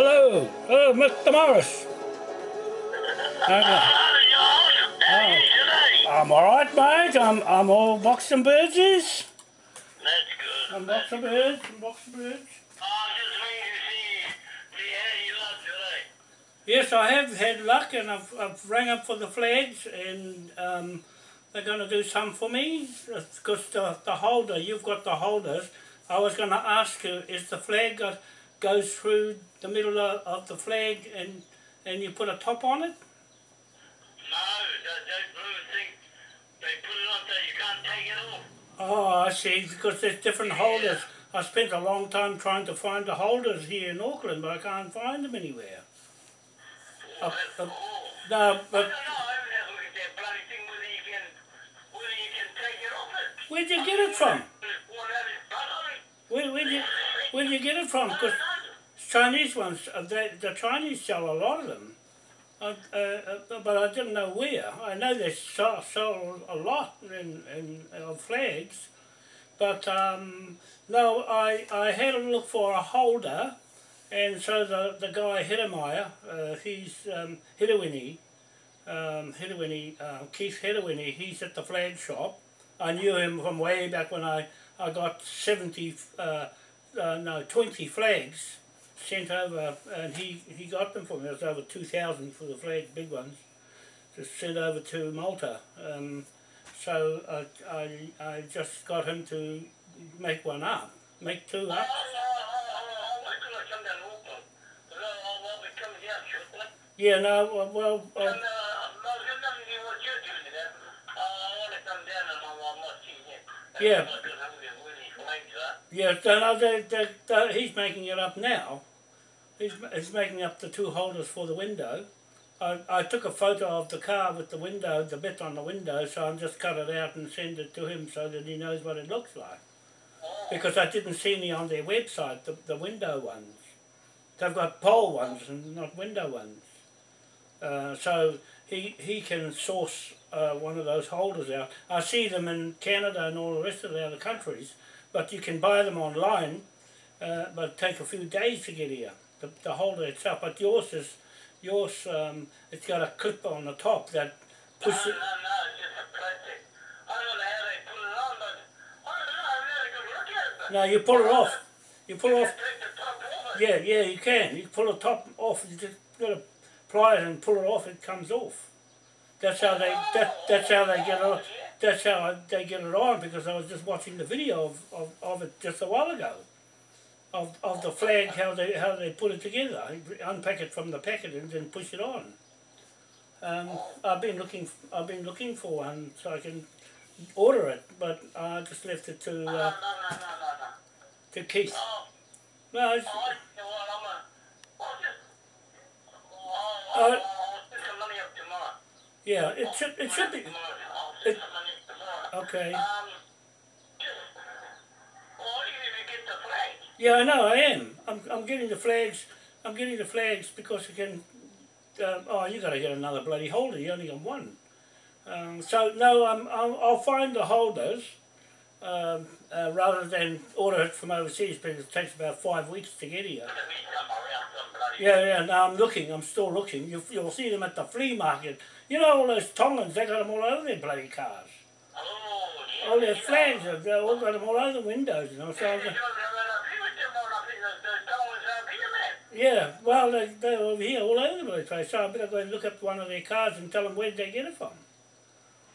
Hello, hello, Mr. Morris. Okay. Oh, I'm all right, mate. I'm I'm all boxing birds. That's good. I'm boxing birds. I'm boxing birds. Oh, just waiting to see, how you look today. Yes, I have had luck, and I've I've rang up for the flags, and um, they're going to do some for me because the the holder you've got the holders. I was going to ask you, is the flag got goes through the middle of, of the flag, and and you put a top on it? No, that, that blue thing, they put it on so you can't take it off. Oh, I see, because there's different holders. I spent a long time trying to find the holders here in Auckland, but I can't find them anywhere. Oh, Uh, uh. No, I don't but know, I haven't had a look at that bloody thing whether you can, whether you can take it off it. where'd you get it from? What had his butt on it? Where, where'd, you, where'd you get it from? Know. Chinese ones, uh, they, the Chinese sell a lot of them. I, uh, uh, but I didn't know where. I know they sell, sell a lot in, in, of flags. But um, no, I, I had a look for a holder, and so the, the guy Hidemeyer, uh, he's um, Hidewini, um, uh, Keith Hidewini, he's at the flag shop. I knew him from way back when I, I got 70, uh, uh, no, 20 flags sent over, and he, he got them for me. It was over 2,000 for the flag, big ones, just sent over to Malta. Um, so I, I, I just got him to make one up, make two up. Yeah, no, well, uh, no, I've got nothing to do with what you're doing today. I want to come down and I'll, I'll not see you. Yeah. That's what I'm going to really flags are. Yeah, he's making it up now. He's, he's making up the two holders for the window. I, I took a photo of the car with the window, the bit on the window, so I'm just cut it out and send it to him so that he knows what it looks like. Because I didn't see any on their website, the, the window ones. They've got pole ones and not window ones. Uh, so he, he can source uh, one of those holders out. I see them in Canada and all the rest of the other countries, but you can buy them online, uh, but take a few days to get here, the, the holder itself. But yours is, yours, um, it's got a clip on the top that pushes no, it. no, just a plastic. I don't know how they put it on, but I don't know. I've never good look at it. But No, you pull it off. You pull you off can take the top off it. Yeah, yeah, you can. You pull the top off. You just got to pry it and pull it off. It comes off. That's how they. That, that's how they get it. That's how I, they get it on because I was just watching the video of, of, of it just a while ago. Of, of the flag, how they how they put it together, unpack it from the packet and then push it on. Um, I've been looking. I've been looking for one so I can order it, but I just left it to uh, no, no, no, no. to Keith. Oh, No, it's, oh, you know what, I'm a, I'll just, Uh, yeah, it should it should be Tomorrow. I'll stick it- some money up tomorrow. Okay. Um, just, well, you even get the flag. Yeah, I know, I am. I'm, I'm getting the flags. I'm getting the flags because you can. Uh, oh, you got to get another bloody holder. You only got one. Um, so no, I'm, I'll, I'll find the holders um, uh, rather than order it from overseas because it takes about five weeks to get here. Let me come around some bloody. Yeah, yeah. No, I'm looking. I'm still looking. You, you'll see them at the flea market. You know all those Tongans. They got them all over their bloody cars. Oh, yeah. All their flags. They've all got them all over the windows. You know. So I'm, You're doing that up here with them all up here, the, the towers up here, man. Yeah, well, they, they're over here all over the place, so I better go and look up one of their cars and tell them where did they get it from.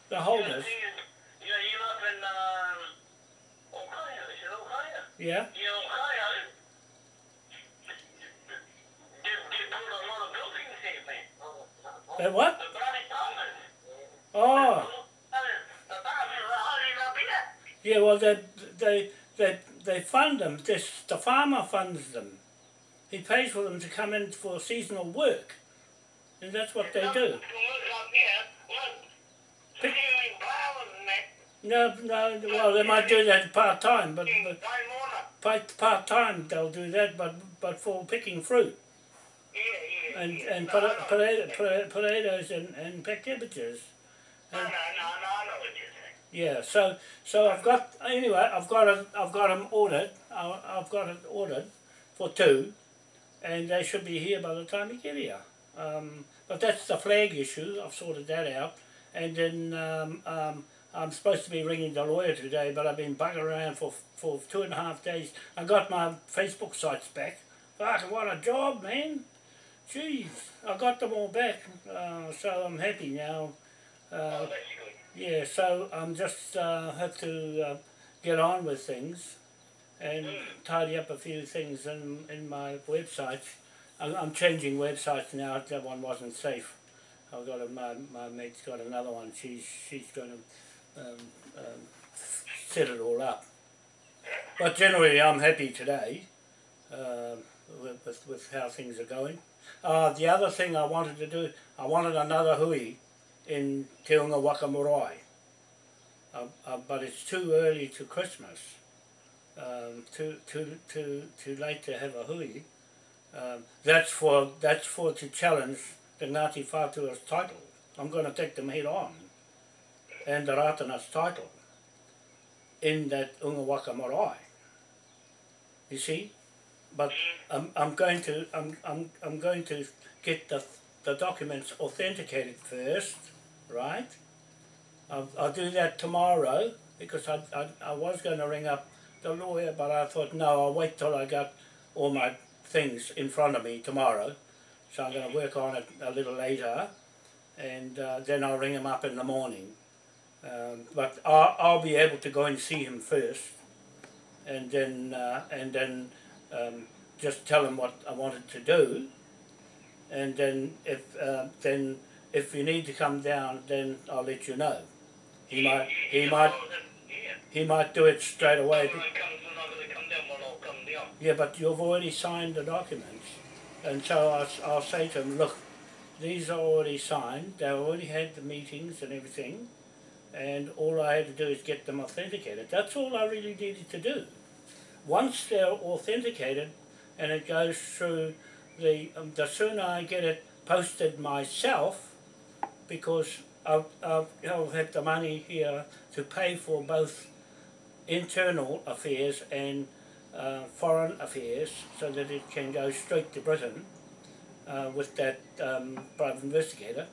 The holders, know, you up in, um, Ohio, is it Ohio? yeah? Know, Ohio, they, they put a lot of buildings here, man. They what? The bloody. Oh, yeah, well, they, they, they, they fund them, this, the farmer funds them. He pays for them to come in for seasonal work, and that's what they do. To work up here, well, Pick- stealing flowers and that. No, no, well, they might do that part-time, but, but part- part-time they'll do that, but, but for picking fruit Yeah, yeah. and, and No, pota- I know. potato, pota- potatoes and, and peck cabbages. No, no, no, no, Yeah, so so I've got anyway I've got it I've got them ordered I, I've got it ordered for two, and they should be here by the time you get here. Um, but that's the flag issue. I've sorted that out, and then um, um, I'm supposed to be ringing the lawyer today, but I've been bugging around for for two and a half days. I got my Facebook sites back. Fuck, what a job, man! Jeez, I got them all back, uh, so I'm happy now. Uh, Oh. Yeah, so I'm just uh, have to uh, get on with things and tidy up a few things in in my websites. I'm, I'm changing websites now. That one wasn't safe. I've got a, my my mate's got another one. She's she's going to um, um, set it all up. But generally, I'm happy today um with, with with how things are going. Uh, the other thing I wanted to do, I wanted another hui in Te Unga Waka Marae. Uh, uh, but it's too early to Christmas. Um, too too too too late to have a hui. Um, that's for that's for to challenge the Ngāti Whātua's title. I'm going to take them head on, and the Ratana's title in that Unga Waka Marae. You see, but I'm, I'm going to I'm, I'm, I'm going to get the the documents authenticated first, right? I'll, I'll do that tomorrow because I, I, I was going to ring up the lawyer, but I thought no, I'll wait till I got all my things in front of me tomorrow. So I'm going to work on it a little later, and uh, then I'll ring him up in the morning. Um, but I'll, I'll be able to go and see him first, and then uh, and then um, just tell him what I wanted to do, and then if uh, then if you need to come down, then I'll let you know. He might he might Yeah. he might do it straight away. When I come, when I'm going to come down, well, I'll come down. Yeah, but you've already signed the documents, and so I'll, I'll say to him, look, these are already signed. They already had the meetings and everything, and all I had to do is get them authenticated. That's all I really needed to do. Once they're authenticated, and it goes through the um, the sooner I get it posted myself, because I've, I'll, I'll have the money here to pay for both internal affairs and uh, foreign affairs so that it can go straight to Britain uh, with that um, private investigator.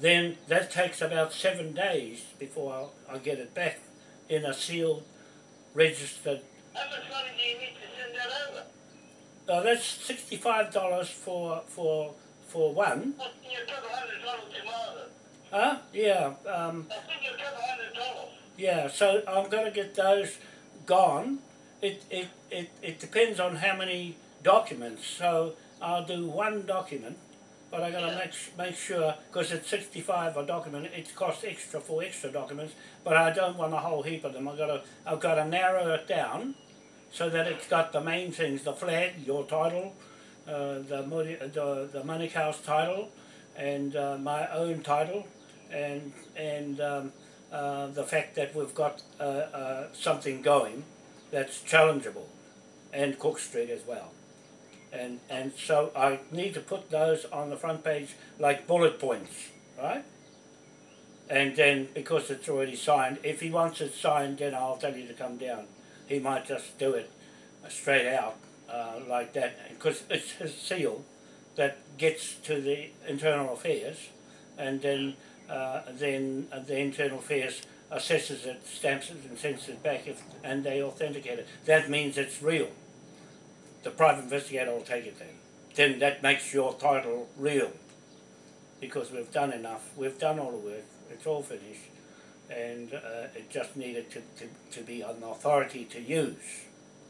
Then that takes about seven days before I, I get it back in a sealed, registered. How much money do you need to send that over? Uh, that's sixty-five dollars for for for one. What, you took a hundred dollars tomorrow. Huh? Yeah. Um, I think you took a hundred dollars. Yeah, so I'm going to get those gone. It, it, it, it depends on how many documents. So I'll do one document, but I got to Yeah. make make sure because it's 65 a document. It costs extra for extra documents, but I don't want a whole heap of them. I got to I've got to narrow it down so that it's got the main things: the flag, your title, the Muri- the the Manukau's title, and uh, my own title, and and um, uh, the fact that we've got uh, uh, something going that's challengeable, and Cook Street as well. And, and so I need to put those on the front page like bullet points, right? And then because it's already signed, if he wants it signed, then I'll tell you to come down. He might just do it uh, straight out uh, like that because it's his seal that gets to the internal affairs, and then uh, then uh, the internal affairs assesses it, stamps it, and sends it back, if, and they authenticate it. That means it's real. The private investigator will take it then. Then that makes your title real, because we've done enough. We've done all the work. It's all finished, and uh, it just needed to, to, to be an authority to use.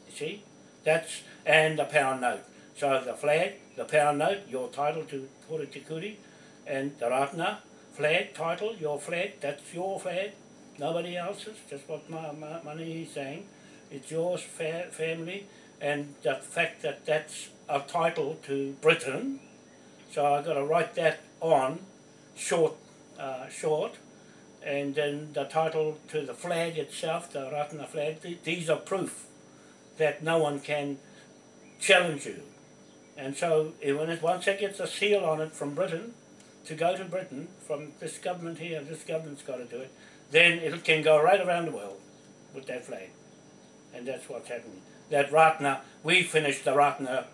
You see, that's and the pound note. So the flag, the pound note, your title to Puri Te Kuri, and the Ratna flag, title, your flag, that's your flag, nobody else's, just what my, my money is saying. It's yours, fa- family, and the fact that that's a title to Britain, so I've got to write that on, short, uh, short, and then the title to the flag itself, the Ratna flag, th- these are proof that no one can challenge you. And so it, once it gets a seal on it from Britain, to go to Britain, from this government here, this government's got to do it, then it can go right around the world with that flag. And that's what's happening. That Ratna, we finished the Ratna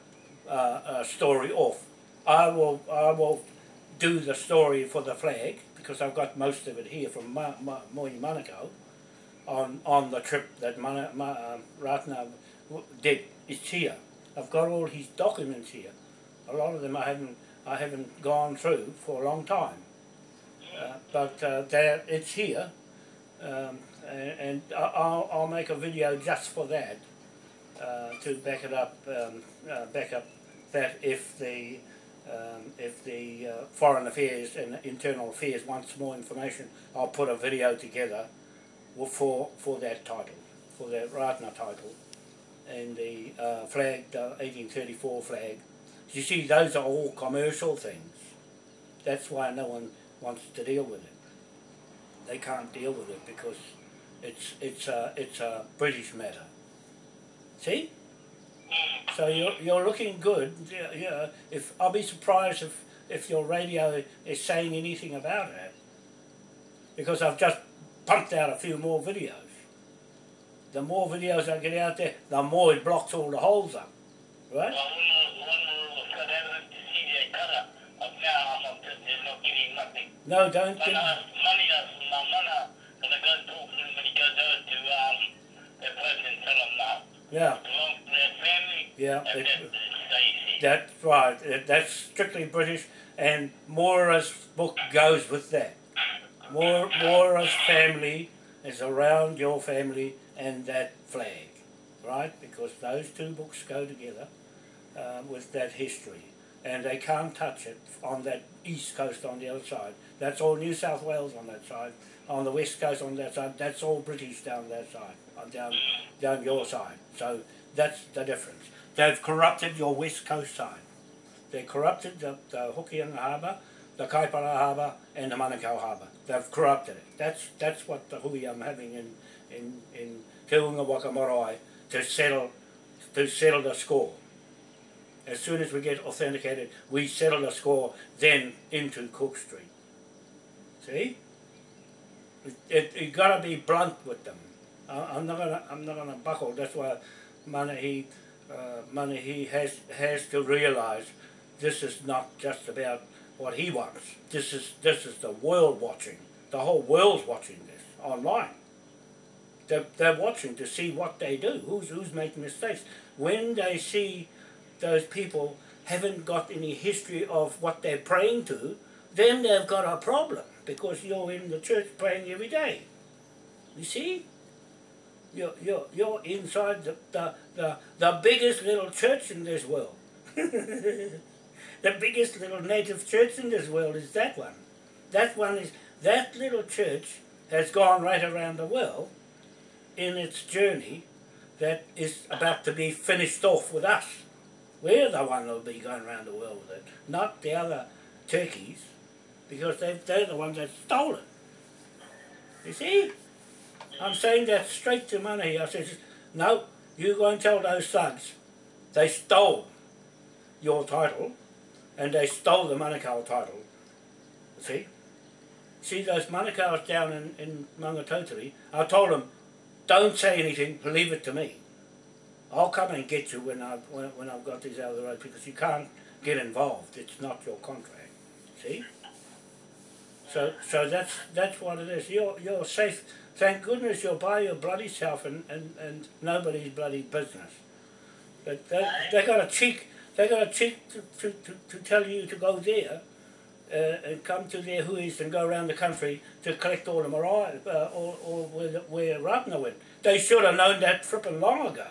uh, uh, story off. I will I will do the story for the flag because I've got most of it here from Ma, Mohi Manukau on on the trip that Mana, Ma, um, Ratna did. It's here. I've got all his documents here. A lot of them I haven't I haven't gone through for a long time, uh, but uh, there it's here, um, and, and I'll I'll make a video just for that uh, to back it up, um, uh, back up that if the um, if the uh, foreign affairs and internal affairs wants more information, I'll put a video together for for that title, for that Ratna title, and the uh, flag, the 1834 flag. You see, those are all commercial things. That's why no one wants to deal with it. They can't deal with it because it's it's a it's a British matter. See? So you're, you're looking good. Yeah, yeah. If I'll be surprised if, if your radio is saying anything about it, because I've just pumped out a few more videos. The more videos I get out there, the more it blocks all the holes up, right? Well, one one was cut evidence to see the color of now. I'm just they're not getting nothing. No, don't get. uh, money my money. When I go talk to him when he goes over to um the person, tell him now. Yeah, It belongs to their family. yeah. And it- that stays here. That's right. That- That's strictly British, and Moira's book goes with that. Moira, Moira's family is around your family and that flag, right? Because those two books go together uh, with that history, and they can't touch it on that east coast on the other side. That's all New South Wales on that side. On the west coast on that side, that's all British down that side, down down your side. So that's the difference. They've corrupted your west coast side. They corrupted the, the Hokianga Harbour, the Kaipara Harbour, and the Manukau Harbour. They've corrupted it. That's that's what the hui I'm having in in in Te Unga Waka to settle to settle the score. As soon as we get authenticated, we settle the score then into Cook Street. See? It, it, you gotta be blunt with them. I'm not gonna I'm not gonna buckle. That's why Manahi uh, Manahi has has to realise this is not just about what he wants. This is this is the world watching. The whole world's watching this online. They're, they're watching to see what they do. Who's who's making mistakes. When they see those people haven't got any history of what they're praying to, then they've got a problem because you're in the church praying every day. You see? You're, you're, you're inside the, the, the, the biggest little church in this world. the biggest little native church in this world is that one. That one is, that little church has gone right around the world in its journey that is about to be finished off with us. We're the one that'll be going around the world with it, not the other turkeys, because they, they're the ones that stole it. You see? I'm saying that straight to money. I said, no, you go and tell those thugs they stole your title and they stole the Manukau title. See? See those Manukau's down in, in Mangatotiri? I told them, don't say anything, leave it to me. I'll come and get you when I've, when, when I've got these out of the road because you can't get involved. It's not your contract. See? So, so that's that's what it is. You're you're safe. Thank goodness you're by your bloody self and, and, and nobody's bloody business. But they they got a cheek. They got a cheek to, to, to, to tell you to go there, uh, and come to their huis and go around the country to collect all the marae, uh, all, all where where Ratna went. They should have known that flipping long ago,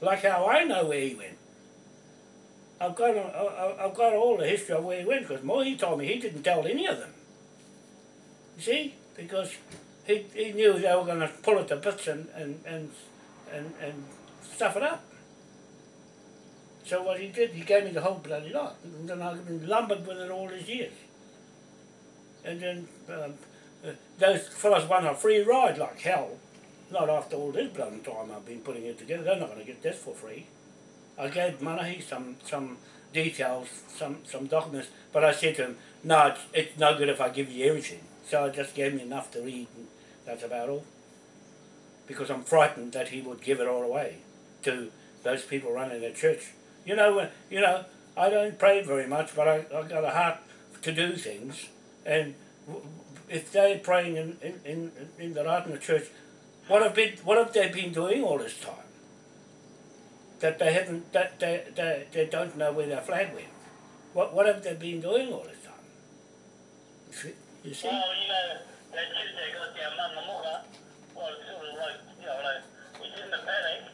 like how I know where he went. I've got a, I've got all the history of where he went because Mohi told me he didn't tell any of them. You see, because he, he knew they were going to pull it to bits and, and, and, and, and stuff it up. So what he did, he gave me the whole bloody lot. And then I've been lumbered with it all these years. And then um, uh, those fellas won a free ride like hell. Not after all this bloody time I've been putting it together. They're not going to get this for free. I gave Manahi some some details, some some documents, but I said to him, no, it's, it's no good if I give you everything. So I just gave him enough to read, and that's about all. Because I'm frightened that he would give it all away to those people running the church. You know, you know, I don't pray very much, but I, I've got a heart to do things. And if they're praying in, in, in, in the Ratana church, what have, been, what have they been doing all this time? That they haven't, that they, they, they don't know where their flag went. What, what have they been doing all this time? You see? Well, you know, their mama mocha, well, it's sort of like, you know, like, paddock,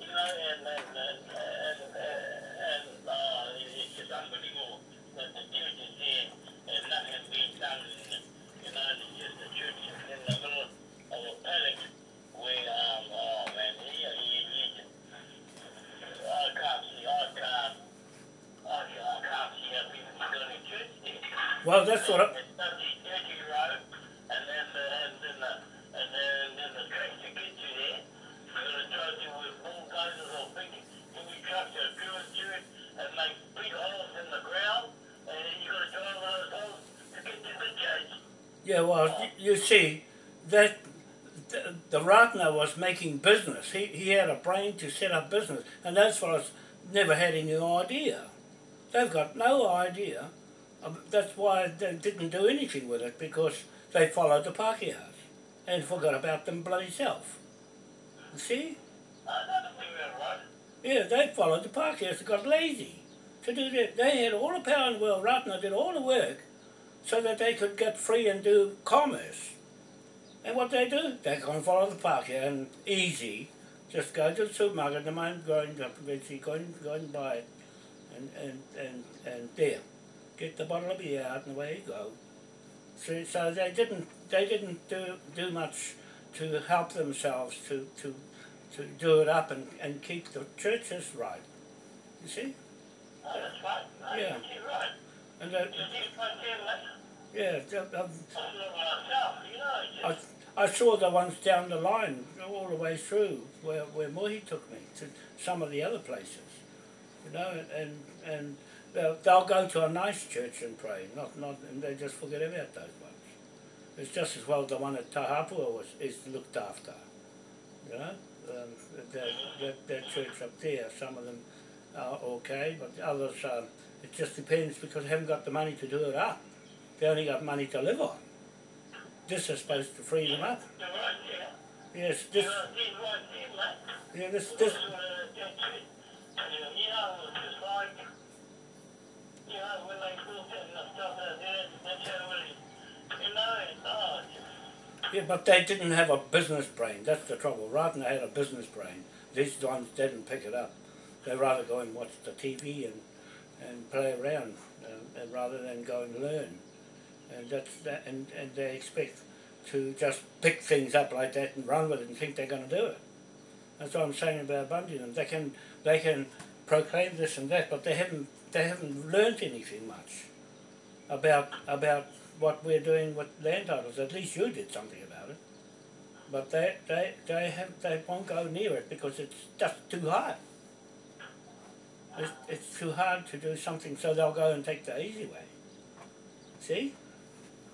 you know, and, and, and, and, and, uh, it's just unbelievable that the church is there Well, that's what I, It's dirty, dirty road, and then the, and then the, and then, then the tracks to get you there, you gotta drive through with bulldozers or big, heavy trucks that drill through it and make big holes in the ground, and then you gotta drive those holes to get to the church. Yeah, well, you see, that the, Ratner was making business. He, he had a brain to set up business, and those fellows never had any idea. They've got no idea. That's why they didn't do anything with it because they followed the Pākehās and forgot about them bloody self. You see? Yeah, they followed the Pākehās and got lazy to do that. They had all the power in the world. Ratner did all the work so that they could get free and do commerce. And what they do, they go and follow the Pākehā and easy. Just go to the supermarket, the man go and go and, go and buy it. And, and, and, and there, get the bottle of beer out and away you go. So, so they didn't they didn't do, do much to help themselves to, to, to do it up and, and keep the churches right. You see? Oh, that's right. Yeah. You're right. And uh, that, You see, my family, yeah, um, I feel myself, you know, I, I saw the ones down the line all the way through where, where Mohi took me to some of the other places. You know, and and they'll, they'll go to a nice church and pray, not not and they just forget about those ones. It's just as well the one at Tahapua was is looked after. You know, um, that, that that church up there, some of them are okay, but others um, it just depends because they haven't got the money to do it up. They only got money to live on. This is supposed to free them up. Yes, this, yeah, this, this, yeah, but they didn't have a business brain. That's the trouble. Ratner had a business brain. These ones didn't pick it up. They rather go and watch the TV and, and play around uh, rather than go and learn. And that's that, and, and they expect to just pick things up like that and run with it and think they're going to do it. That's what I'm saying about Bunyan. They can they can proclaim this and that, but they haven't they haven't learnt anything much about about what we're doing with land titles. At least you did something about it. But they they they have they won't go near it because it's just too hard. It's, it's too hard to do something, so they'll go and take the easy way. See?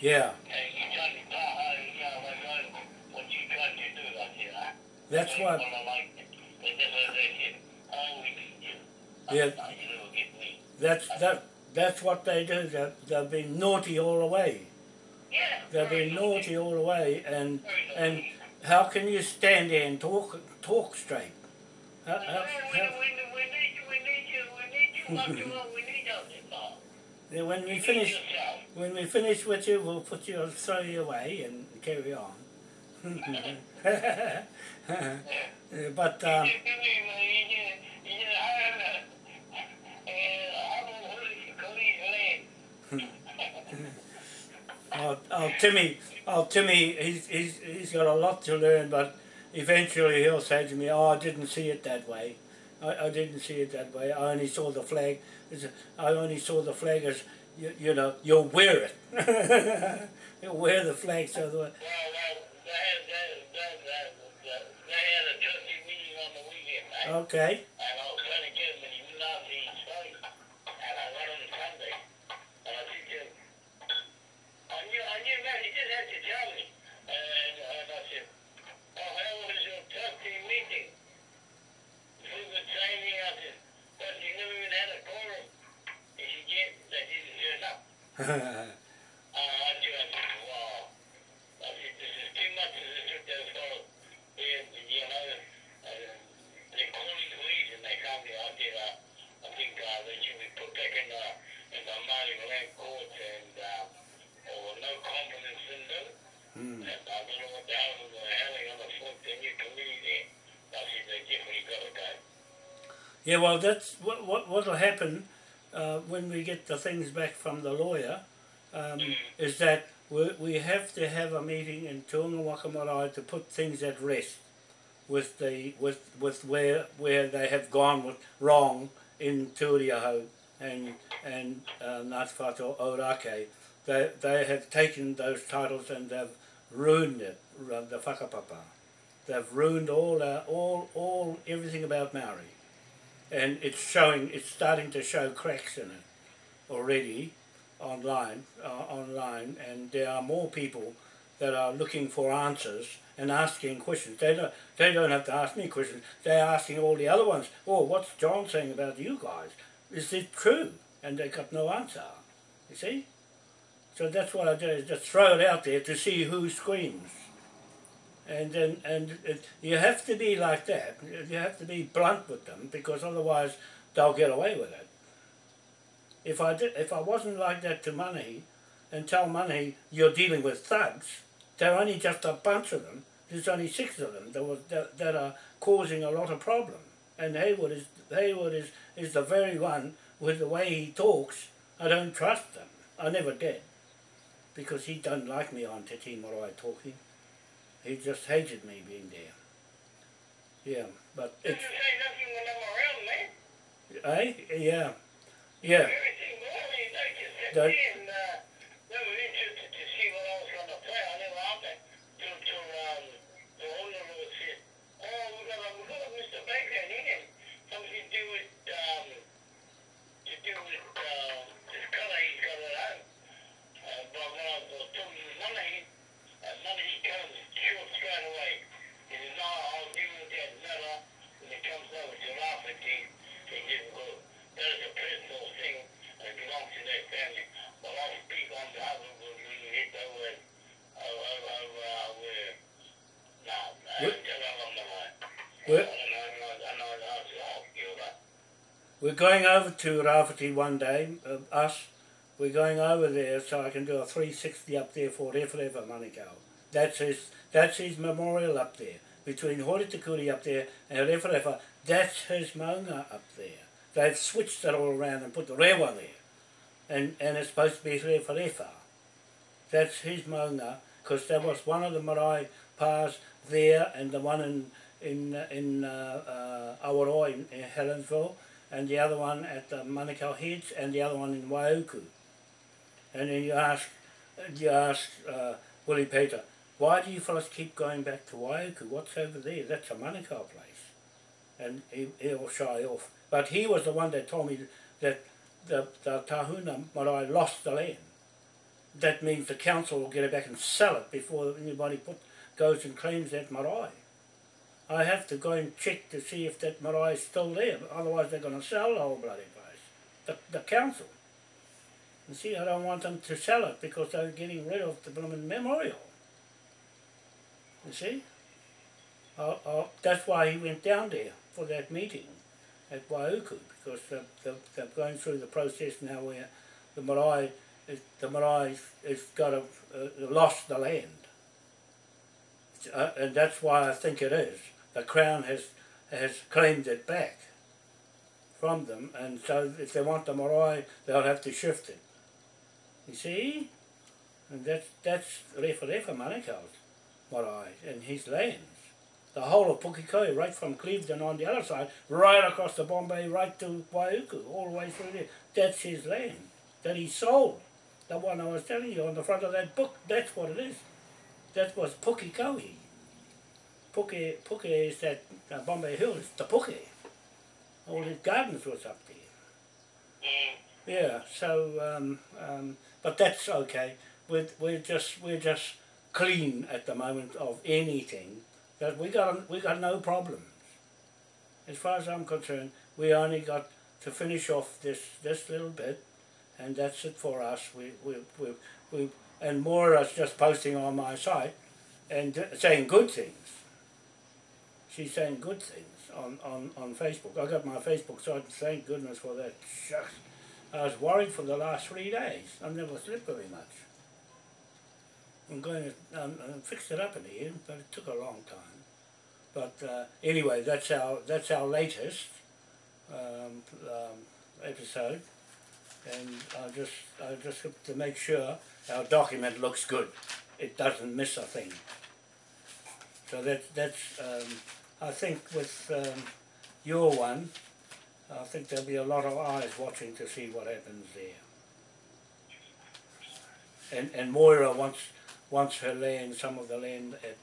Yeah, that's why. Yeah. That's that. That's what they do. They they've been naughty all the way. They've been naughty all the way, and and how can you stand there and talk talk straight? How, how, how, yeah, when we finish, when we finish with you, we'll put you, throw you away and carry on. but um, oh, oh, Timmy, Oh, Timmy, he's, he's, he's got a lot to learn, but eventually he'll say to me, oh, I didn't see it that way. I, I didn't see it that way. I only saw the flag. It's a- I only saw the flag as, you, you know, you'll wear it. you'll wear the flag so the, Well, Yeah, well, that's what what what'll happen uh, when we get the things back from the lawyer. Um, is that we, we have to have a meeting in Te Unga Waka to put things at rest with the with with where where they have gone with wrong in Turiaho and and uh, Ngāti Ōrākei. They they have taken those titles and they've ruined it, the whakapapa. They've ruined all uh, all all everything about Maori and it's showing it's starting to show cracks in it already online uh, online. And there are more people that are looking for answers and asking questions. They don't they don't have to ask me questions. They're asking all the other ones oh what's John saying about you guys? Is it true? And they got no answer. You see? So that's what I do is just throw it out there to see who screams and then and it, you have to be like that. You have to be blunt with them because otherwise they'll get away with it. If I did, if I wasn't like that to Manahi and tell Manahi you're dealing with thugs, there are only just a bunch of them. There's only six of them that, was, that, that are causing a lot of problem. And Haywood is Haywood is, is the very one with the way he talks. I don't trust them. I never did because he doesn't like me on Te Marae talking. He just hated me being there. Yeah, but it's, say nothing when I'm around, man. eh? Yeah, yeah. Everything well, you just sat That- there and, uh, they were interested to see what I was gonna play. I never asked that till, till, um, the owner of it said, oh, we got a, we got a Mr. Baker in here. Something to do with, um, to do with, uh, this color he's got it on. Uh, but when I was talking to money, uh, money comes short straight away. He says, no, I'll deal with that matter when it comes over to Rafferty. That is a personal thing belongs to family. But speak on behalf of that. We're going over to Rafiti one day, uh, us. We're going over there so I can do a 360 up there for Rewharewha Manukau. That's his, that's his memorial up there. Between Horitikuri up there and Rewharewha, that's his maunga up there. They've switched it all around and put the rewa there. And, and it's supposed to be Rewharewha. That's his maunga, because there was one of the marae pas there and the one in in in uh, uh, Awaroa in, in Helensville and the other one at the Manukau Heads and the other one in Waiuku. And then you ask you ask uh, Willie Peter, why do you fellas keep going back to Waiuku? What's over there? That's a Manukau place. And he, he'll shy off. But he was the one that told me that the, the Tahuna Marae lost the land that means the council will get it back and sell it before anybody put, goes and claims that marae. I have to go and check to see if that marae is still there, otherwise they're going to sell the whole bloody place. The, the council. You see, I don't want them to sell it because they're getting rid of the blooming memorial. You see? Uh, uh, that's why he went down there for that meeting at Waiuku because they're, they're, they're going through the process now where the marae is, the marae has got a, uh, lost the land. Uh, and that's why I think it is. The Crown has has claimed it back from them, and so if they want the marae, they'll have to shift it. You see? And that's, that's Rewharewha Manukau's marae and his lands. The whole of Pukekohe, right from Clevedon on the other side, right across the Bombay, right to Waiuku, all the way through there. That's his land that he sold. The one I was telling you on the front of that book, that's what it is. That was Pukekohe. Puke, Puke is that uh, Bombay Hills, the Puke. All his gardens was up there. Mm. Yeah, so um, um, but that's okay. We're we're just we're just clean at the moment of anything. That we got we got no problems. As far as I'm concerned, we only got to finish off this this little bit, and that's it for us. We we we, we and Moira's just posting on my site and saying good things. She's saying good things on, on, on Facebook. I got my Facebook site, thank goodness for that. Shucks. I was worried for the last three days. I've never slept very much. I'm going to um, uh, fix it up in end, but it took a long time. But uh, anyway, that's our that's our latest um, um, episode, and I just I just have to make sure our document looks good. It doesn't miss a thing. So that that's um, I think with um, your one, I think there'll be a lot of eyes watching to see what happens there. And and Moira wants wants her land, some of the land at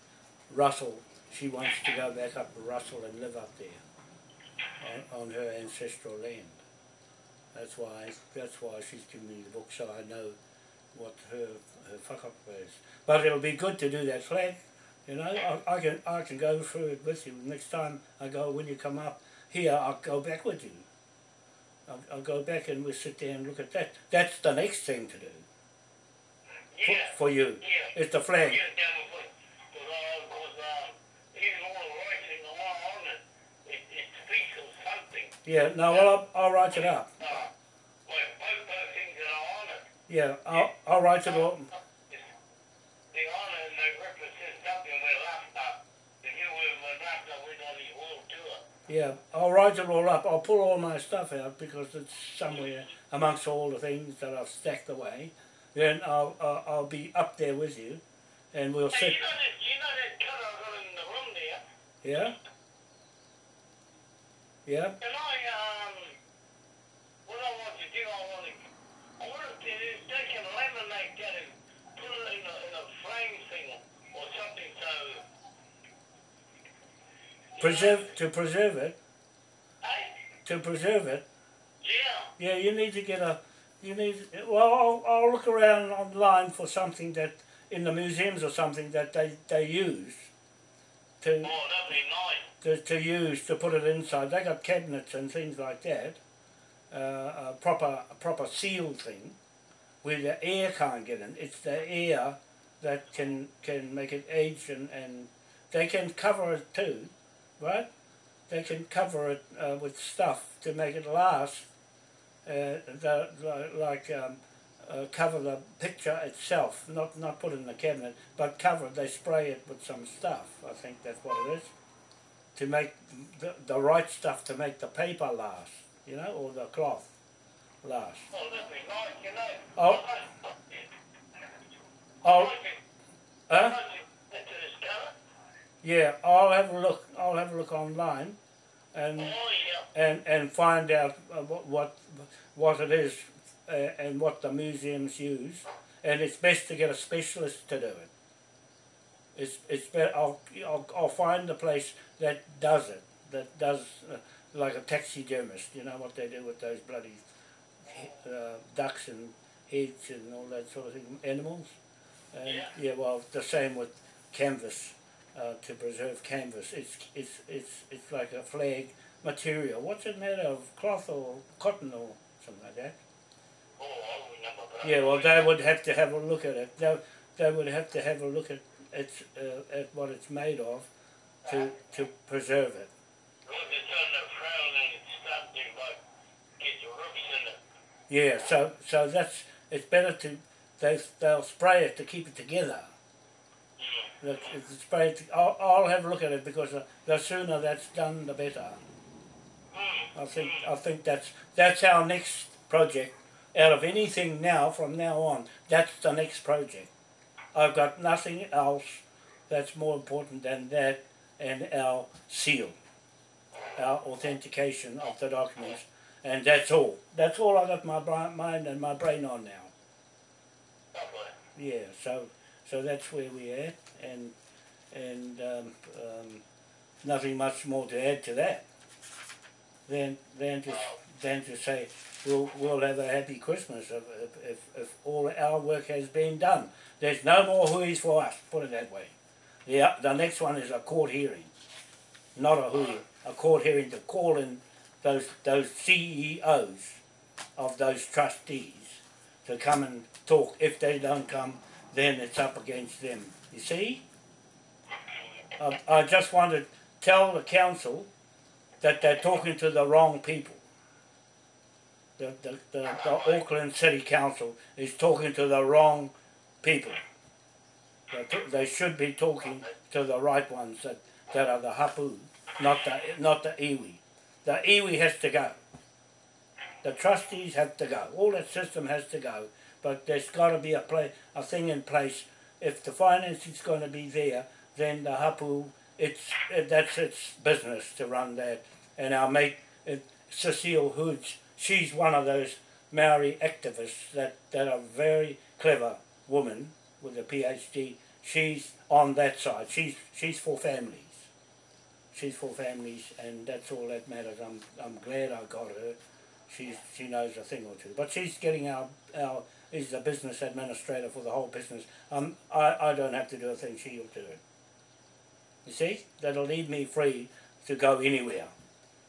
Russell. She wants to go back up to Russell and live up there, on, on her ancestral land. That's why that's why she's giving me the book so I know what her her fuck up is. But it'll be good to do that flag. You know, I, I can I can go through it with you next time I go when you come up here. I'll go back with you. I'll, I'll go back and we'll sit there and look at that. That's the next thing to do for, Yeah. for you. Yeah. It's the flag. Yeah, down the foot. Because, uh, because, uh, even all the rights in the law on it, it, it speaks of something. Yeah. No, well I'll, I'll write it up. Uh, like both those things are on it. Yeah, I'll I'll write it all. The honor and they represent something we're after. The new we're after with on the world tour. Yeah, I'll write it all up. I'll pull all my stuff out because it's somewhere amongst all the things that I've stacked away. Then I'll I'll, I'll be up there with you, and we'll Hey, sit. you know that, you know that in the room there? Yeah. Yeah. And I, um, what I want to do, I want to, I want to they can laminate that and put it in a, in a frame thing or something so. Preserve to preserve it. To preserve it. Yeah. Yeah, you need to get a. You need. Well, I'll, I'll look around online for something that in the museums or something that they they use. To Oh, that'd be nice. to, to use to put it inside. They got cabinets and things like that. Uh, a proper a proper sealed thing, where the air can't get in. It's the air that can can make it age and, and they can cover it too, right? They can cover it uh, with stuff to make it last. Uh, the, the, like um, uh, cover the picture itself, not not put it in the cabinet, but cover it. They spray it with some stuff. I think that's what it is to make the, the right stuff to make the paper last, you know, or the cloth last. Oh, that'd be nice, you know. Oh. I I'll, like it. I huh? like it. Into this colour. Yeah, I'll have a look. I'll have a look online, and Oh, and and find out uh, what what what it is, uh, and what the museums use. And it's best to get a specialist to do it. It's it's better. I'll I'll, I'll find the place that does it. That does uh, like a taxidermist. You know what they do with those bloody uh, ducks and heads and all that sort of thing, animals. And Yeah. yeah, well, the same with canvas. Uh, to preserve canvas, it's it's it's it's like a flag material. What's it made of? Cloth or cotton or something like that? Oh, I remember that. Yeah, well, they would have to have a look at it. They, they would have to have a look at its uh, at what it's made of to to preserve it. Look, it's on the crown and it's something like get the in it. Yeah, so so that's it's better to they they'll spray it to keep it together. Mm. Look, it's spray it. I'll, I'll have a look at it because uh, the sooner that's done, the better. Mm. I think I think that's that's our next project. Out of anything now, from now on, that's the next project. I've got nothing else that's more important than that and our seal, our authentication of the documents, and that's all. That's all I've got my mind and my brain on now. Yeah, so so that's where we're at, and and um, um, nothing much more to add to that. Than than to than to say we'll we'll have a happy Christmas if if, if, all our work has been done. There's no more hui's for us. Put it that way. The the next one is a court hearing, not a hui, a court hearing to call in those those CEOs of those trustees to come and talk. If they don't come, then it's up against them. You see? I, I just want to tell the council that they're talking to the wrong people. The, the, the, the Auckland City Council is talking to the wrong people. They, should be talking to the right ones that, that are the hapu, not the not the iwi. The iwi has to go. The trustees have to go. All that system has to go. But there's got to be a play, a thing in place. If the financing's going to be there, then the hapu, it's it, that's its business to run that. And our mate Cecile Hoods, she's one of those Maori activists that, that are very clever woman with a PhD. She's on that side. She's she's for families. She's for families, and that's all that matters. I'm I'm glad I got her. She's she knows a thing or two, but she's getting our our is the business administrator for the whole business. Um, I I don't have to do a thing. She'll do it. You see, that'll leave me free to go anywhere.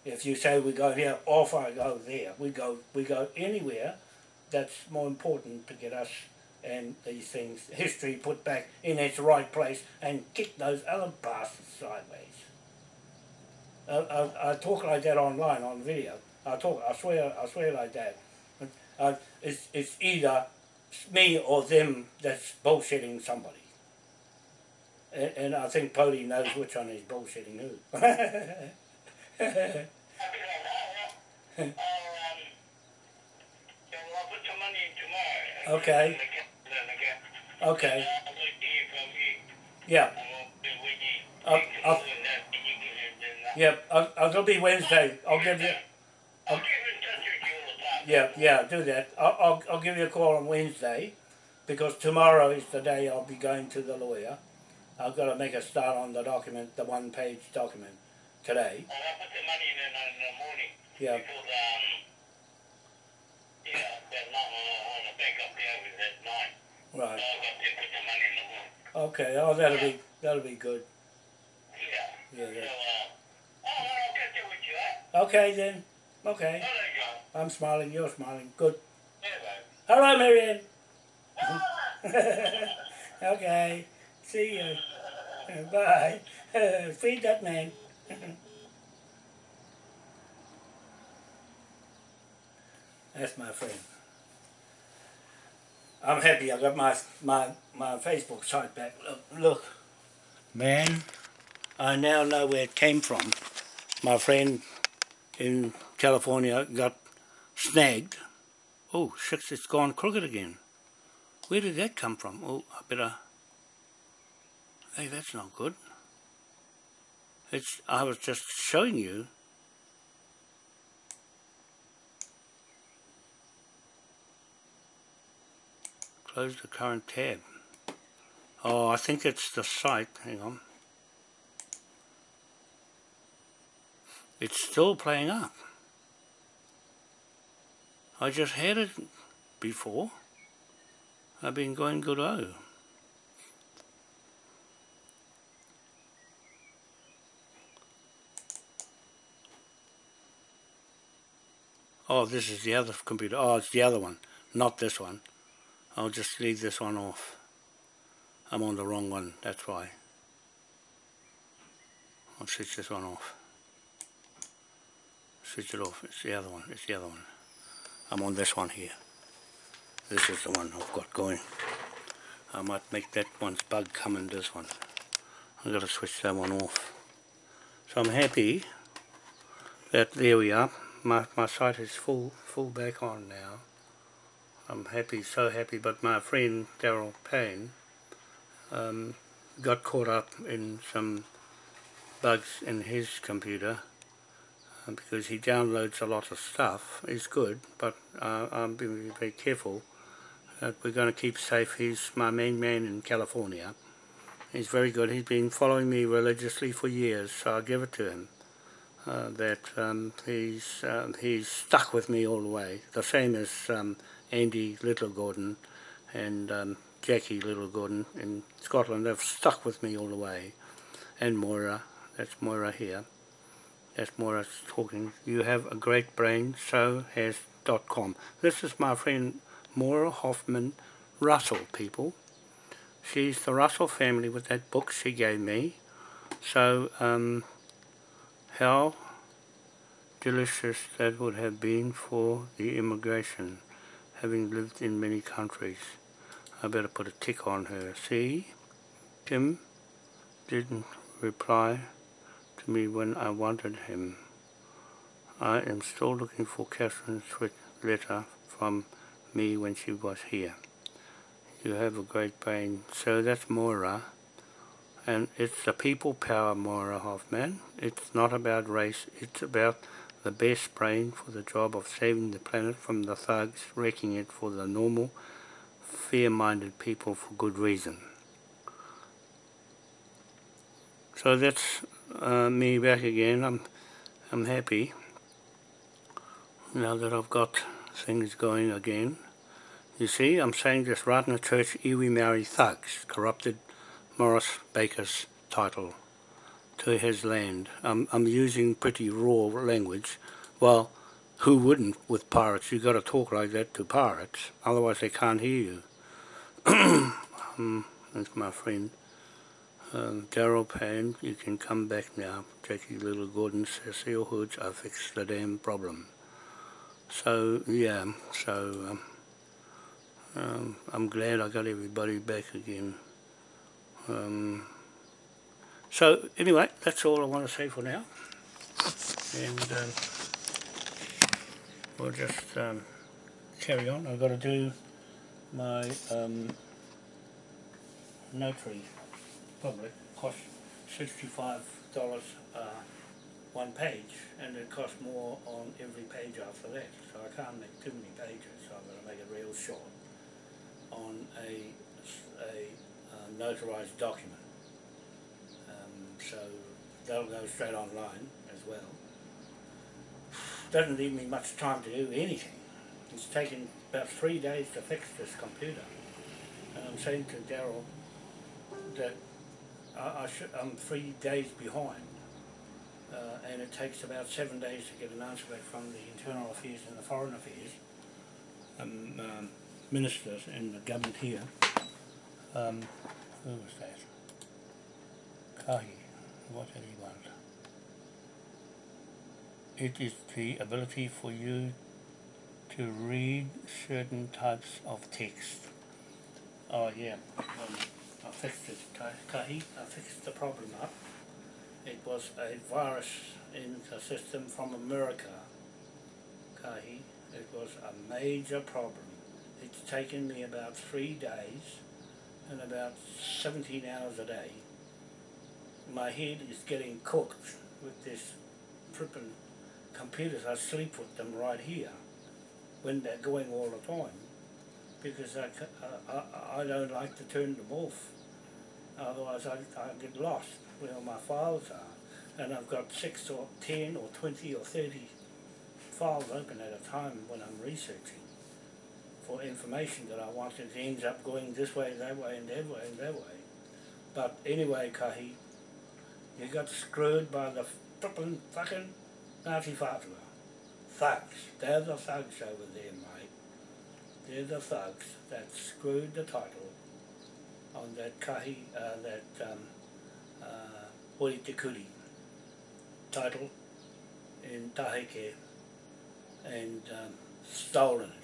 If you say we go here, off I go there. We go we go anywhere. That's more important to get us and these things, history put back in its right place and kick those other bastards sideways. I, I, I talk like that online on video. I talk, I swear, I swear like that. Uh, it's, it's either me or them that's bullshitting somebody. And, and I think Pody knows which one is bullshitting who. Okay, um, yeah, I'll. Okay. Okay, you. yeah. I'll- I'll-. Yep, it'll be Wednesday. I'll give you. Yeah, yeah, do that. I'll, I'll, I'll give you a call on Wednesday because tomorrow is the day I'll be going to the lawyer. I've got to make a start on the document, the one page document today. I'll put the money in in the morning. Yeah. Because, um, yeah, I want to back up there with that nine. So Right. I've got to put the money in the morning. Okay. Oh, that'll be that'll be good. Yeah. Yeah. So, uh, oh, I'll catch up with you, eh? Okay then. Okay. Oh, there you go. I'm smiling. You're smiling. Good. You go. Hello, Marianne. okay. See you. Bye. Uh, feed that man. That's my friend. I'm happy I got my my my Facebook site back. Look, look. Man, I now know where it came from. My friend in California got snagged. Oh, shucks, it's gone crooked again. Where did that come from? Oh, I better... Hey, that's not good. It's, I was just showing you. Close the current tab. Oh, I think it's the site. Hang on. It's still playing up. I just had it before. I've been going good oh. Oh, this is the other computer. Oh, it's the other one, not this one. I'll just leave this one off. I'm on the wrong one, that's why. I'll switch this one off. Switch it off, it's the other one, it's the other one. I'm on this one here. This is the one I've got going. I might make that one's bug come in this one. I've got to switch that one off. So I'm happy that there we are. My, my site is full full back on now. I'm happy, so happy, but my friend Daryl Payne um, got caught up in some bugs in his computer uh, because he downloads a lot of stuff. It's good, but uh, I'm being very careful that we're going to keep safe. He's my main man in California. He's very good. He's been following me religiously for years, so I'll give it to him. Uh, that um, he's um, he's stuck with me all the way. The same as um, Andy Little Gordon and um, Jackie Little Gordon in Scotland. They've stuck with me all the way. And Moira, that's Moira here. That's Moira talking. You have a great brain, so has dot com. This is my friend Moira Hoffman Russell, people. She's the Russell family with that book she gave me. So, um, how delicious that would have been for the immigration, having lived in many countries. I better put a tick on her. See, Tim didn't reply to me when I wanted him. I am still looking for Catherine's letter from me when she was here. You have a great brain. So that's Moira. And it's the people power, Moira Hoffman. It's not about race. It's about the best brain for the job of saving the planet from the thugs, wrecking it for the normal, fair-minded people for good reason. So that's uh, me back again. I'm, I'm happy now that I've got things going again. You see, I'm saying this right in the church, Iwi Maori thugs, corrupted Morris Baker's title to his land. I'm, I'm using pretty raw language. Well, who wouldn't with pirates? You've got to talk like that to pirates, otherwise they can't hear you. um, that's my friend. Um, Daryl Payne, you can come back now. Jackie Little Gordon says, Seal Hoods, I fixed the damn problem. So, yeah, so um, um, I'm glad I got everybody back again. Um, so anyway, that's all I want to say for now. And um, we'll just um, carry on. I've got to do my um, notary public cost $65 uh, one page and it costs more on every page after that so I can't make too many pages so I'm going to make it real short on a, a notarized document. Um, so that'll go straight online as well. Doesn't leave me much time to do anything. It's taken about three days to fix this computer. And I'm saying to Daryl that I, I I'm three days behind. Uh, and it takes about seven days to get an answer back from the Internal Affairs and the Foreign Affairs. Um, um, ministers in the government here. Um, who was that? Kahi. What did he want? It is the ability for you to read certain types of text. Oh yeah, um, I fixed it, Kahi. I fixed the problem up. It was a virus in the system from America, Kahi. It was a major problem it's taken me about three days about 17 hours a day. My head is getting cooked with this flipping computers. I sleep with them right here when they're going all the time because I, uh, I, I don't like to turn them off. Otherwise I, I get lost where my files are. And I've got six or ten or twenty or thirty files open at a time when I'm researching for information that I want. It ends up going this way, that way, and that way, and that way. But anyway, Kahi, you got screwed by the flippin' fucking Nazi Fatima. Thugs. They're the thugs over there, mate. They're the thugs that screwed the title on that Kahi, uh, that um, uh, Hori Te Kuri title in Taheke and um, stolen it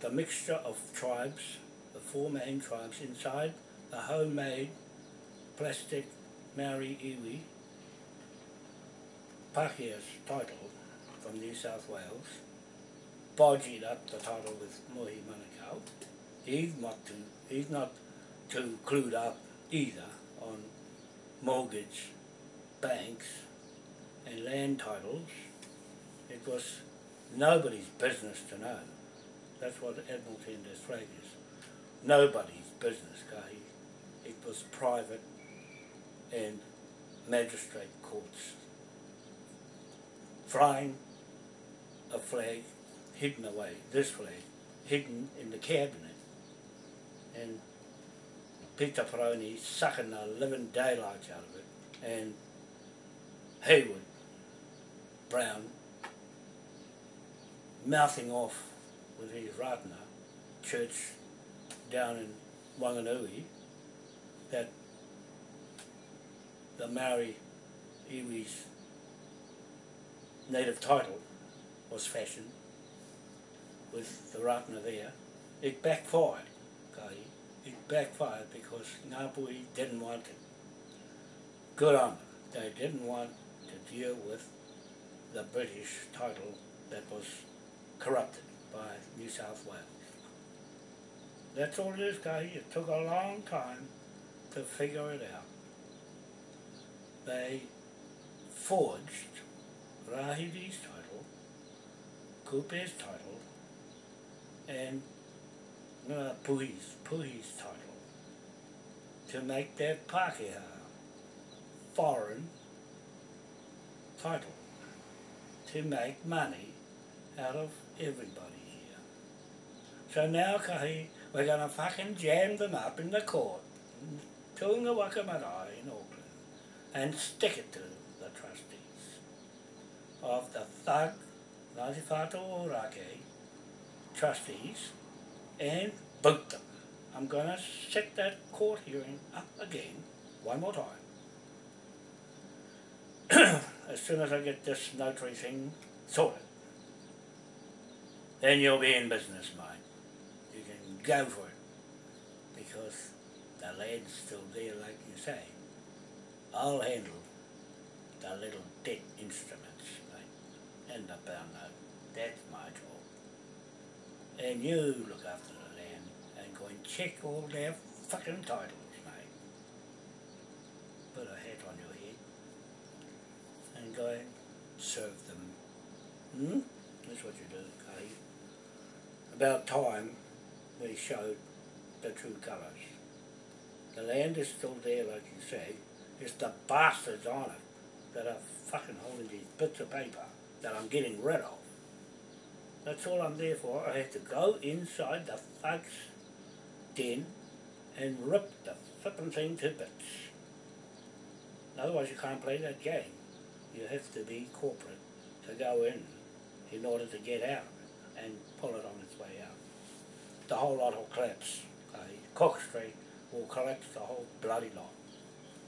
the mixture of tribes, the four main tribes inside the homemade plastic Maori iwi, Pakeha's title from New South Wales, bodged up the title with Mohi Manukau. He's not, too, he's not too clued up either on mortgage, banks and land titles. It was nobody's business to know. That's what Admiralty Tender's flag is. Nobody's business, Kahi. It was private and magistrate courts. Flying a flag hidden away, this flag, hidden in the cabinet. And Peter Peroni sucking the living daylights out of it. And Hayward Brown mouthing off with his Ratana church down in Wanganui that the Maori iwi's native title was fashioned with the Ratana there. It backfired, Kahi. It backfired because Ngāpuhi didn't want it. Good on them. They didn't want to deal with the British title that was corrupted by New South Wales. That's all it is, Kahi. It took a long time to figure it out. They forged Rahiri's title, Kupe's title, and uh, Puhi's, Puhi's title to make that Pākehā foreign title to make money out of everybody. So now, Kahi, we're going to fucking jam them up in the court, Te Unga Waka Marae in Auckland, and stick it to the trustees of the Thug Ngāti Whātua trustees and boot them. I'm going to set that court hearing up again, one more time. as soon as I get this notary thing sorted. Then you'll be in business, mate. Go for it. Because the land's still there, like you say. I'll handle the little debt instruments, mate. And the note. That's my job. And you look after the land and go and check all their fucking titles, mate. Put a hat on your head and go and serve them. Hmm? That's what you do, okay? About time we showed the true colours. The land is still there, like you say. It's the bastards on it that are fucking holding these bits of paper that I'm getting rid of. That's all I'm there for. I have to go inside the thugs den and rip the flipping thing to bits. Otherwise you can't play that game. You have to be corporate to go in in order to get out and pull it on its way out. The whole lot will collapse. Okay? Cook Street will collapse the whole bloody lot.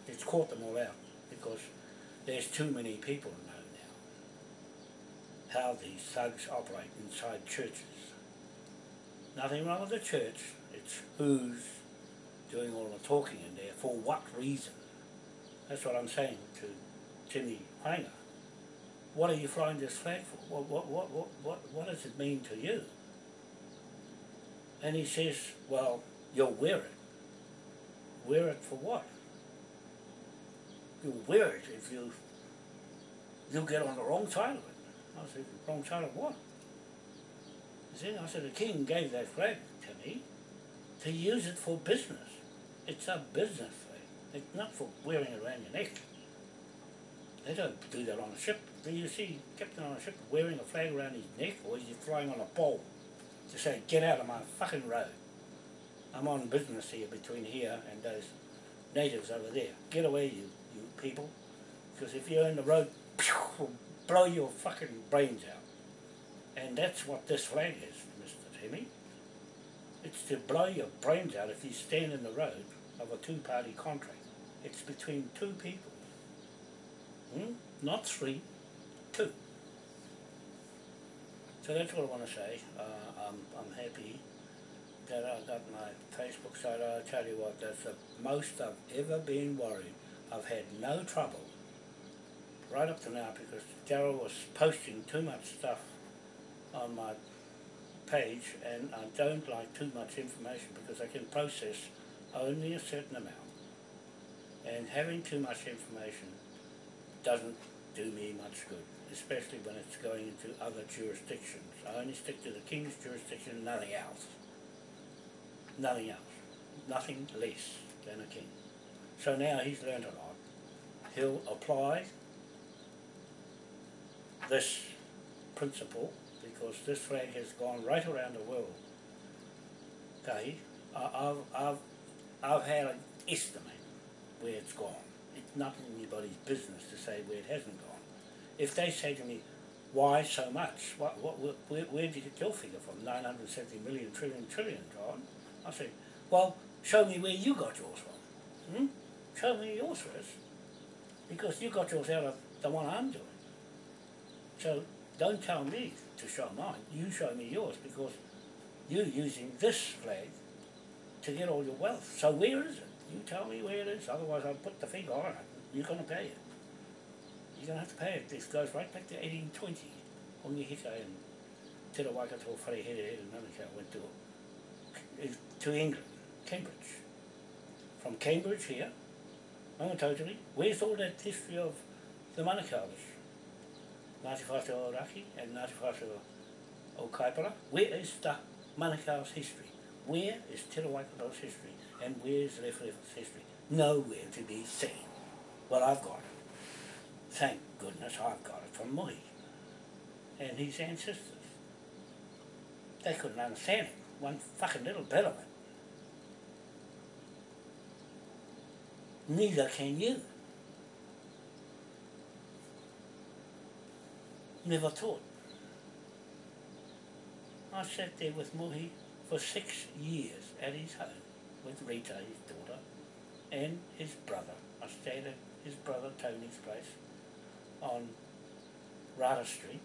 It's caught them all out because there's too many people know now how these thugs operate inside churches. Nothing wrong with the church, it's who's doing all the talking in there, for what reason. That's what I'm saying to Timmy Hanger. What are you flying this flag for? What, what, what, what, what, what does it mean to you? And he says, well, you'll wear it. Wear it for what? You'll wear it if you, you'll get on the wrong side of it. I said, wrong side of what? He said, I said, the king gave that flag to me to use it for business. It's a business flag. It's not for wearing it around your neck. They don't do that on a ship. Do you see captain on a ship wearing a flag around his neck or is he flying on a pole to say, get out of my fucking road. I'm on business here between here and those natives over there. Get away you, you people. Because if you're in the road, will blow your fucking brains out. And that's what this flag is, Mr. Timmy. It's to blow your brains out if you stand in the road of a two-party contract. It's between two people. Hmm? Not three, two. So that's what I want to say. Uh, I'm, I'm happy that I got my Facebook site. I'll tell you what, that's the most I've ever been worried. I've had no trouble right up to now because Daryl was posting too much stuff on my page and I don't like too much information because I can process only a certain amount. And having too much information doesn't do me much good, especially when it's going into other jurisdictions. I only stick to the King's jurisdiction, nothing else. Nothing else. Nothing less than a king. So now he's learned a lot. He'll apply this principle because this flag has gone right around the world. Okay, I've, I've, I've had an estimate where it's gone. It's not anybody's business to say where it hasn't gone. If they say to me, why so much? What, what, where, where did you get your figure from? 970 million, trillion, trillion, John? I say, well, show me where you got yours from. Hmm? Show me yours first. Because you got yours out of the one I'm doing. So don't tell me to show mine. You show me yours because you're using this flag to get all your wealth. So where is it? You tell me where it is. Otherwise I'll put the figure on it. You're going to pay it. You're going to have to pay it. This goes right back to 1820. Hongi Hika and Te Waikato Whare Here Here Manukau went to, to England, Cambridge. From Cambridge here, Mangatotiri, where's all that history of the Manukau's? Ngāti Whātua o Raki and Ngāti Whātua o Kaipara. Where is the Manukau's history? Where is Te Waikato's history? And where's Lewhere's history? Nowhere to be seen. Well, I've got. Thank goodness I've got it from Mohi and his ancestors. They couldn't understand it, one fucking little bit of it. Neither can you. Never taught. I sat there with Mohi for six years at his home with Rita, his daughter, and his brother. I stayed at his brother Tony's place on Rada Street,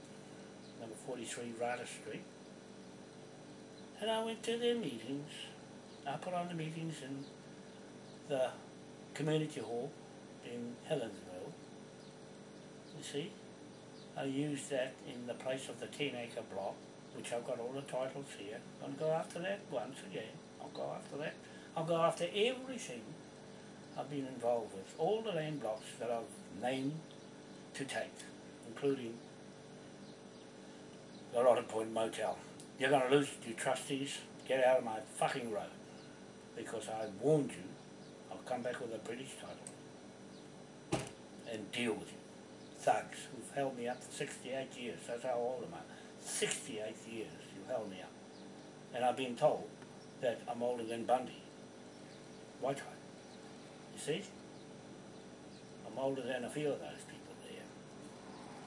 number 43 Rada Street. And I went to their meetings. I put on the meetings in the community hall in Helensville. You see? I used that in the place of the 10 acre block, which I've got all the titles here. I'll go after that once again. I'll go after that. I'll go after everything I've been involved with. All the land blocks that I've named to take, including the Rotten Point Motel. You're going to lose your trustees. Get out of my fucking road. Because I warned you, I'll come back with a British title and deal with you. Thugs who've held me up for 68 years. That's how old am I. 68 years you held me up. And I've been told that I'm older than Bundy. White You see? I'm older than a few of those people.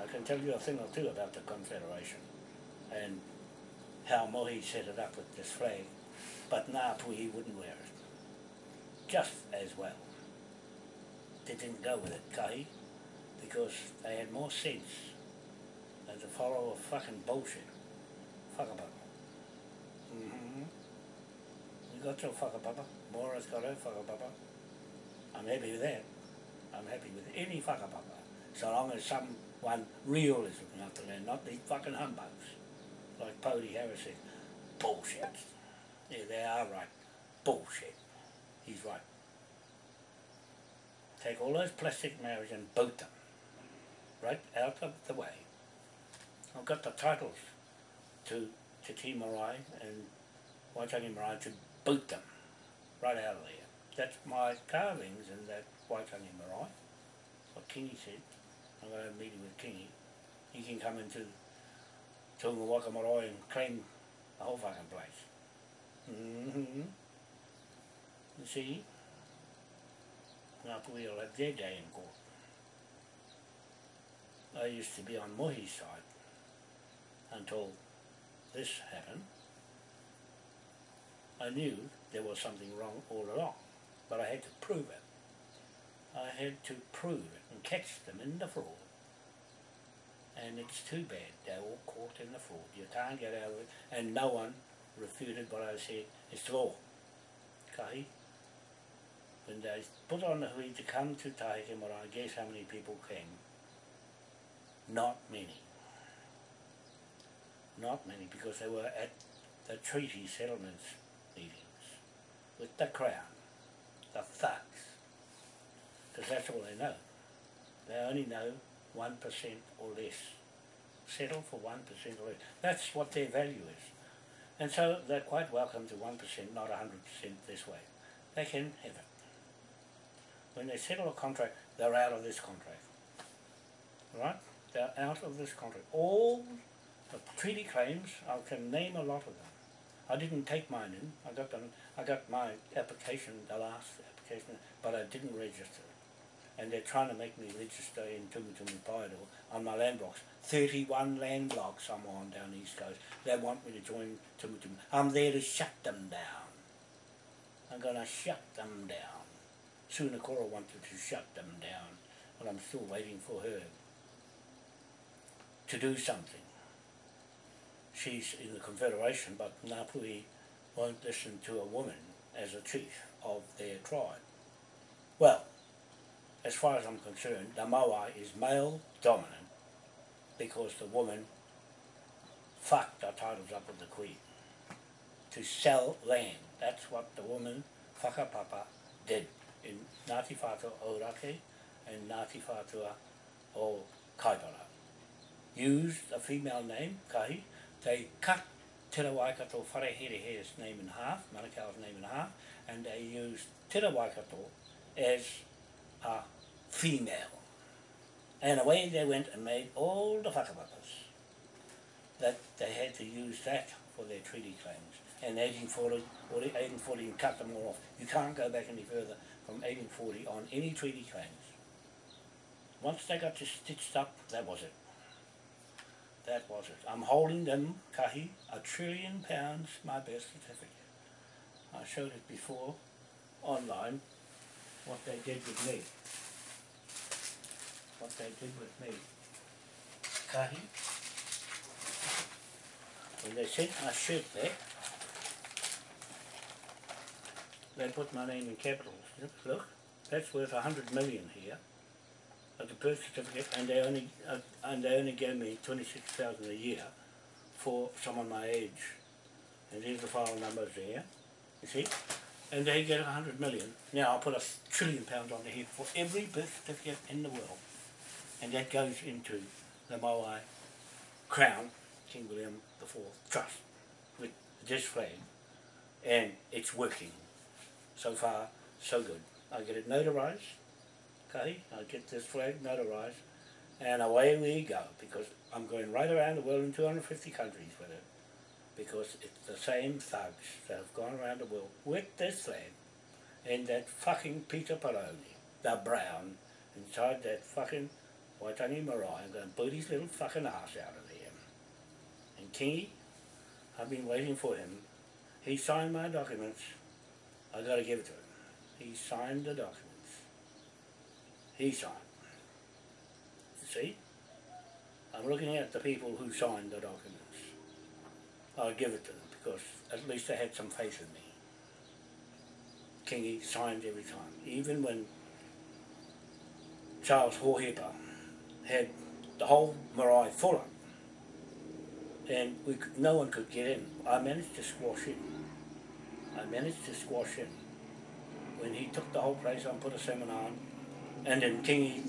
I can tell you a thing or two about the Confederation and how Mohi set it up with this flag, but Ngāpuhi wouldn't wear it. Just as well. They didn't go with it, Kahi, because they had more sense than to follow a fucking bullshit. Whakapapa. Mm-hmm. You got your whakapapa. Mora's got her whakapapa. I'm happy with that. I'm happy with any whakapapa. So long as someone real is looking after land, not these fucking humbugs. Like Pody Harris said. Bullshit. Yeah, they are right. Bullshit. He's right. Take all those plastic marriages and boot them. Right out of the way. I've got the titles to to T Marae and Waitangi Marae to boot them right out of there. That's my carvings in that Waitangi Marae. What Kingy said. To have a meeting with Kingy. He can come into Te Unga Waka and claim the whole fucking place. Mm-hmm. You see? Ngāpuhi will have their day in court. I used to be on Mohi's side until this happened. I knew there was something wrong all along, but I had to prove it. I had to prove it and catch them in the fraud. And it's too bad they're all caught in the fraud. You can't get out of it, and no one refuted what I said. It's law. Kahi? When they put on the hui to come to Te Tii Marae, guess how many people came? Not many. Not many, because they were at the treaty settlements meetings with the Crown. the thugs. Because that's all they know. They only know 1% or less. Settle for 1% or less. That's what their value is. And so they're quite welcome to 1%, not 100% this way. They can have it. When they settle a contract, they're out of this contract. Right? They're out of this contract. All the treaty claims, I can name a lot of them. I didn't take mine in. I got them. I got my application, the last application, but I didn't register. And they're trying to make me register in Tumutumu Paido on my land blocks. 31 land blocks I'm on down the East Coast. They want me to join Tumutumu. I'm there to shut them down. I'm going to shut them down. Sunakora wanted to shut them down, but I'm still waiting for her to do something. She's in the Confederation, but Ngāpuhi won't listen to a woman as a chief of their tribe. Well, as far as I'm concerned, the Moai is male dominant because the woman fucked the titles up with the queen to sell land. That's what the woman, Whakapapa, did in Ngāti Whātua Ōrake and Ngāti Whātua o Kaipara. Used a female name, Kahi, they cut Tera Waikato Whareherehere's name in half, Manukau's name in half, and they used Tera Waikato as a female. And away they went and made all the whakapapas that they had to use that for their treaty claims. And 1840, or 1840 and cut them all off. You can't go back any further from 1840 on any treaty claims. Once they got stitched up, that was it. That was it. I'm holding them, Kahi, a trillion pounds, my birth certificate. I showed it before, online, what they did with me. What they did with me. Kahi, when they sent my shirt back, they put my name in capitals. Look, look, that's worth a hundred million here of the birth certificate, and they only uh, and they only gave me twenty six thousand a year for someone my age. And here's the file numbers there, you see. And they get a hundred million. Now I'll put a trillion pounds on the head for every birth certificate in the world, and that goes into the Moai Crown King William IV Trust with this flag, and it's working. So far, so good. I get it notarized okay, I'll get this flag notarized, and away we go, because I'm going right around the world in 250 countries with it, because it's the same thugs that have gone around the world with this flag, and that fucking Peter Paroni, the brown, inside that fucking Waitangi Marae, I'm going to boot his little fucking ass out of there. And Kingy, I've been waiting for him. He signed my documents. I got to give it to him. He signed the documents he signed. You see? I'm looking at the people who signed the documents. I'll give it to them because at least they had some faith in me. Kingy signed every time. Even when Charles Hohepa had the whole marae full up and we, no one could get in. I managed to squash in. I managed to squash in. When he took the whole place on, put a seminar on, and then Kingy,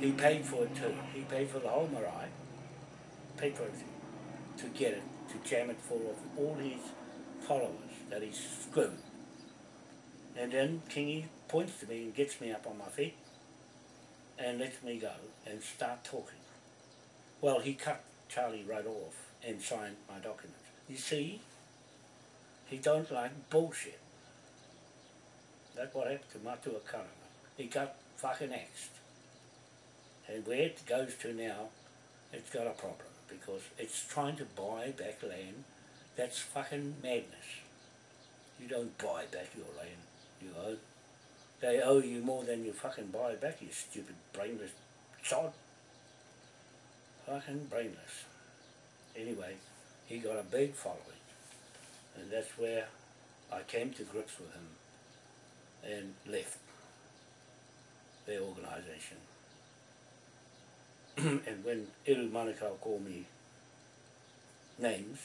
he paid for it too. He paid for the whole marae, paid for it to get it, to jam it full of all his followers that he screwed. And then Kingy points to me and gets me up on my feet and lets me go and start talking. Well, he cut Charlie right off and signed my document. You see, he don't like bullshit. That's what happened to Matua Karama. He got fucking axed. And where it goes to now, it's got a problem because it's trying to buy back land. That's fucking madness. You don't buy back your land, you owe. They owe you more than you fucking buy back, you stupid brainless sod. Fucking brainless. Anyway, he got a big following. And that's where I came to grips with him and left their organisation. and when Eru Manukau called me names,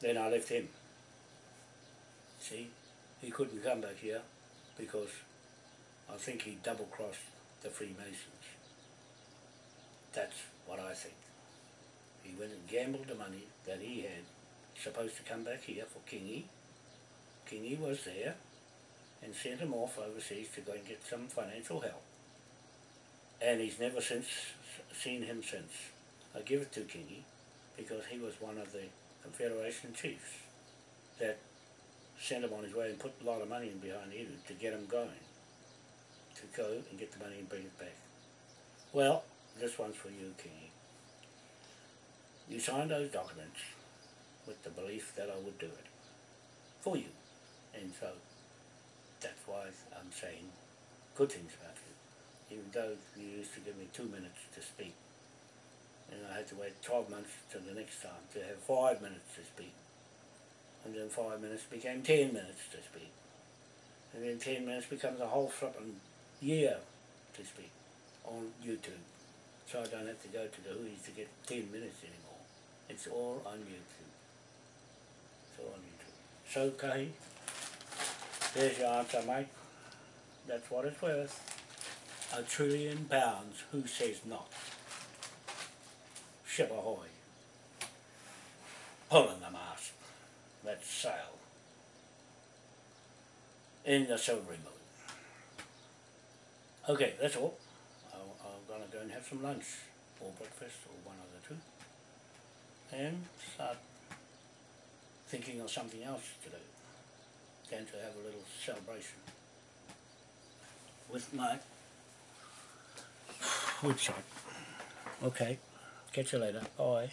then I left him. See, he couldn't come back here because I think he double crossed the Freemasons. That's what I think. He went and gambled the money that he had supposed to come back here for Kingy. Kingy was there and sent him off overseas to go and get some financial help. And he's never since seen him since. I give it to Kingy because he was one of the Confederation chiefs that sent him on his way and put a lot of money in behind Eru to get him going. To go and get the money and bring it back. Well, this one's for you, Kingy. You signed those documents with the belief that I would do it for you. And so that's why I'm saying good things about you. Even though you used to give me two minutes to speak. And I had to wait 12 months till the next time to have five minutes to speak. And then five minutes became 10 minutes to speak. And then 10 minutes becomes a whole flipping year to speak on YouTube. So I don't have to go to the Hui's to get 10 minutes anymore. It's all on YouTube. It's all on YouTube. So, Kahi, there's your answer, mate. That's what it's worth. A trillion pounds, who says not? Ship ahoy. Pulling the mast. Let's sail. In the silvery moon. Okay, that's all. I'm, I'm gonna go and have some lunch or breakfast or one of the two. And start thinking of something else to do than to have a little celebration with my website. Okay, catch you later. Bye.